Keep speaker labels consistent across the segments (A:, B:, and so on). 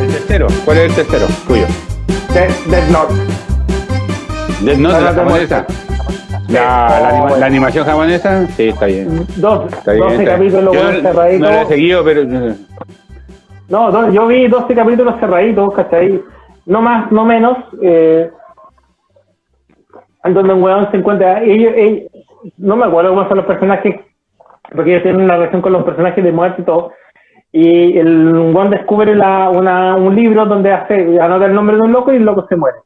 A: El tercero, ¿cuál es el tercero? Tuyo.
B: Death, Death Note.
A: Death Note, la
B: La de
A: japonesa. La, la,
B: Oh,
A: anima-
B: bueno.
A: la animación japonesa, sí, está bien.
B: Dos,
A: Está bien
B: 12
A: está bien.
B: capítulos
A: Yo no,
B: cerraditos.
A: no la he seguido, pero...
B: No, no, yo vi 12 capítulos cerraditos, ¿cachai? No más, no menos. Eh, donde un weón se encuentra. Ellos, ellos- no me acuerdo cómo son los personajes, porque ellos tienen una relación con los personajes de muerte y todo. Y el weón descubre la, una, un libro donde hace, anota el nombre de un loco y el loco se muere.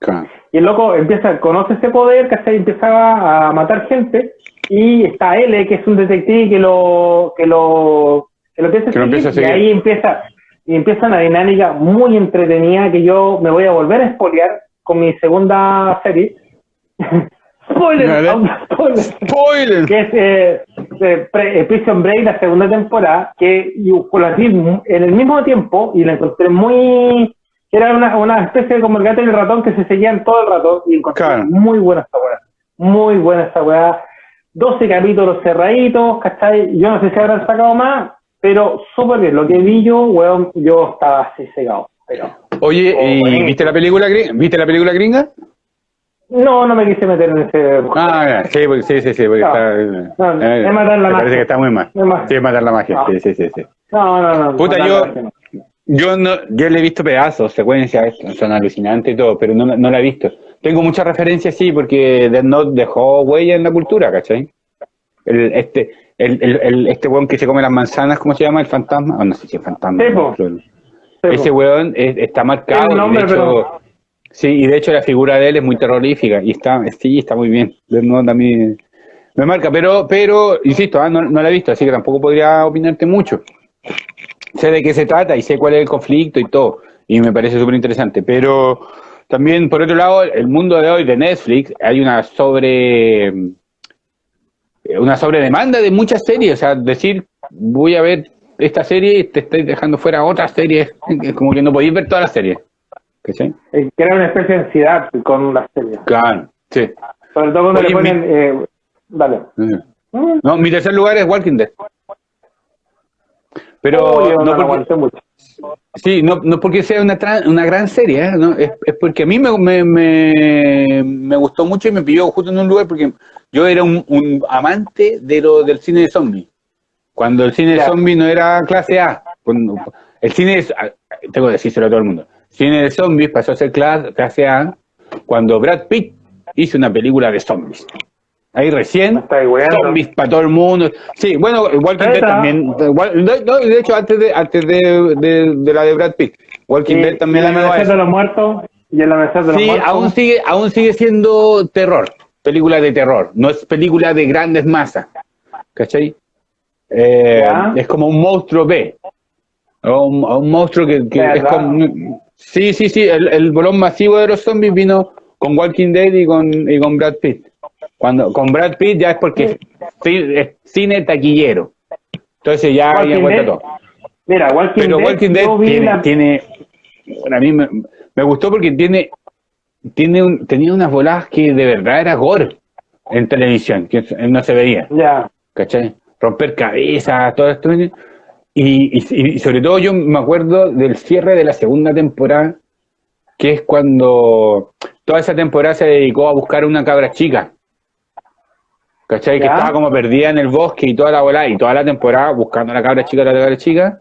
A: claro.
B: Y el loco empieza, conoce ese poder, ¿cachai? Empieza a matar gente. Y está L, que es un detective que lo, que lo, que lo empieza a
A: Que
B: seguir.
A: empieza a
B: y
A: seguir.
B: ahí empieza, y empieza una dinámica muy entretenida que yo me voy a volver a espolear con mi segunda serie. spoiler, spoiler,
A: ¡Spoiler!
B: que es eh, eh, eh, Prison Break, la segunda temporada, que yo la vi en el mismo tiempo y la encontré muy... Era una, una especie de como el gato y el ratón que se seguían todo el rato y encontré
A: Claro.
B: muy buena esta weá. Muy buena esta weá. 12 capítulos cerraditos, ¿cachai? Yo no sé si habrán sacado más, pero súper bien. Lo que vi yo, weón, yo estaba así cegado. Pero
A: Oye, ¿y viste la película gringa? ¿Viste la película gringa?
B: No, no me quise meter en ese...
A: Ah, sí, porque- sí, sí, sí, porque
B: No.
A: está...
B: No,
A: eh,
B: es matar la
A: me
B: magia.
A: parece que está muy mal.
B: Es
A: Sí, es matar la magia,
B: No.
A: sí, sí, sí, sí.
B: No, no, no.
A: Puta, yo-. Yo no, yo le he visto pedazos, secuencias, son alucinantes y todo, pero no, no la he visto. Tengo muchas referencias, sí, porque Death Note dejó huella en la cultura, ¿cachai? El, este, el, el, el- este weón que se come las manzanas, ¿cómo se llama? ¿El fantasma? Ah, no sé si es fantasma. Ese weón es- está marcado. De
B: nombre,
A: hecho,
B: pero-
A: Sí, y de hecho la figura de él es muy terrorífica y está, sí, está muy bien. A mí me marca, pero, pero insisto, ah, no, no la he visto, así que tampoco podría opinarte mucho sé de qué se trata y sé cuál es el conflicto y todo, y me parece súper interesante, pero también, por otro lado, el mundo de hoy de Netflix, hay una sobre una sobredemanda de muchas series, o sea, decir, voy a ver esta serie y te estoy dejando fuera otras series, es como que no podéis ver todas las series. ¿Cachai?
B: Eh, Crea una especie de ansiedad con las series.
A: Claro, sí.
B: Sobre todo cuando
A: Oye,
B: le ponen...
A: mi-
B: Eh, dale. Mm.
A: No, mi tercer lugar es Walking Dead. Pero no
B: no
A: porque,
B: mucho.
A: Sí, no, no porque sea una, una gran serie, ¿eh? ¿no? es, es porque a mí me, me, me, me gustó mucho y me pilló justo en un lugar porque yo era un, un amante de lo, del cine de zombies. Cuando el cine de zombies no era clase A. Cuando, el cine, de- tengo que decírselo a todo el mundo, cine de zombies pasó a ser clase, A cuando Brad Pitt hizo una película de zombies. Ahí recién, zombies para todo el mundo. Sí, bueno, Walking Dead también. no, de hecho, antes de antes de, de, de la de Brad Pitt, Walking Dead también
B: y el
A: la
B: amanecer de los muertos. Y el amanecer de los
A: Sí,
B: muertos.
A: aún sigue, aún sigue siendo terror, película de terror, no es película de grandes masas, ¿cachai? Eh, es como un monstruo B, o un, un monstruo que, que es como... Sí, sí, sí, el, el bolón masivo de los zombies vino con Walking Dead y con, y con Brad Pitt. Cuando con Brad Pitt ya es porque es, ci- es cine taquillero. Entonces ya ya cuenta todo.
B: Mira, Walking
A: Pero
B: Dead,
A: Walking Dead tiene,
B: la-
A: tiene a mí me, me gustó porque tiene, tiene un- tenía unas voladas que de verdad era gore en televisión, que no se veía,
B: Ya.
A: ¿cachai? Romper cabezas, todo esto. Y, y, y sobre todo yo me acuerdo del cierre de la segunda temporada, que es cuando toda esa temporada se dedicó a buscar una cabra chica. ¿Cachai? Que estaba como perdida en el bosque y toda la bola, y toda la temporada buscando a la cabra chica, la cabra chica.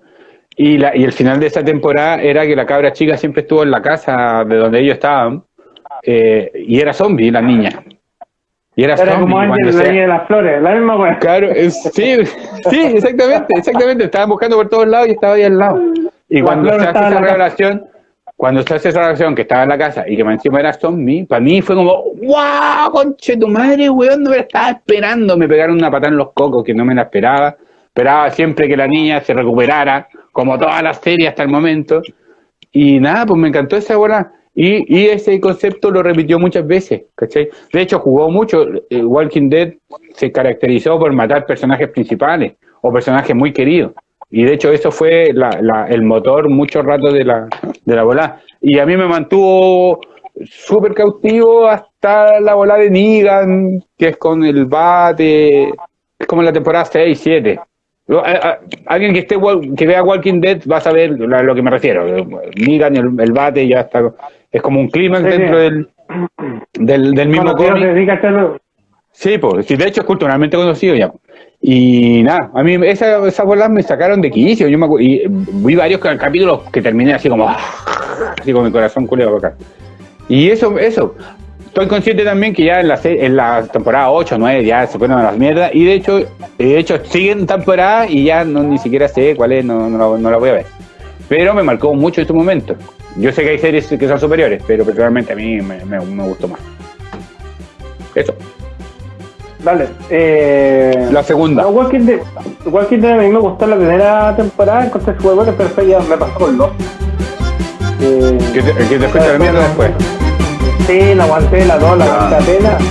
A: Y, la, y el final de esa temporada era que la cabra chica siempre estuvo en la casa de donde ellos estaban, eh, y era zombie la niña. Y era,
B: Era como Ángel
A: se-
B: Dueño de las Flores, la misma wea.
A: Claro, es- sí, sí, exactamente, exactamente. Estaban buscando por todos lados y estaba ahí al lado. Y
B: La
A: cuando se hace esa revelación, cuando se hace esa revelación que estaba en la casa y que encima era zombie, para mí fue como, ¡wow! Conche tu madre, weón, no me la estaba esperando. Me pegaron una patada en los cocos que no me la esperaba. Esperaba siempre que la niña se recuperara, como todas las series hasta el momento. Y nada, pues me encantó esa bola. Y, y ese concepto lo repitió muchas veces, ¿cachai? De hecho, jugó mucho. eh, Walking Dead se caracterizó por matar personajes principales o personajes muy queridos. Y de hecho, eso fue la- el motor mucho rato de la, de la bola. Y a mí me mantuvo súper cautivo hasta la bola de Negan, que es con el bate, es como la temporada 6, 7. Alguien que esté que vea Walking Dead va a saber a lo que me refiero. Negan, el, el bate ya está, es como un clímax dentro Del, del, del mismo cómic. Sí, pues, sí, de hecho es culturalmente conocido ya. Y nada, a mí esas esa bolas me sacaron de quicio. Yo me y vi varios capítulos que terminé así como, así con mi corazón culeado acá. Y eso, eso. Estoy consciente también que ya en la, en la temporada 8, 9 ya se fueron a las mierdas. Y de hecho, de hecho siguen temporada y ya no ni siquiera sé cuál es, no, no, no la voy a ver. Pero me marcó mucho este momento. Yo sé que hay series que son superiores, pero personalmente a mí me, me, me gustó más. Eso.
B: Dale. Eh,
A: la segunda.
B: Walking Dead, Walking Dead a mí me gustó la primera temporada, entonces fue bueno, pero ya me pasó con los.
A: Eh, que te, que te fuiste la mierda después.
B: Sí, la aguanté, la dos, la apenas.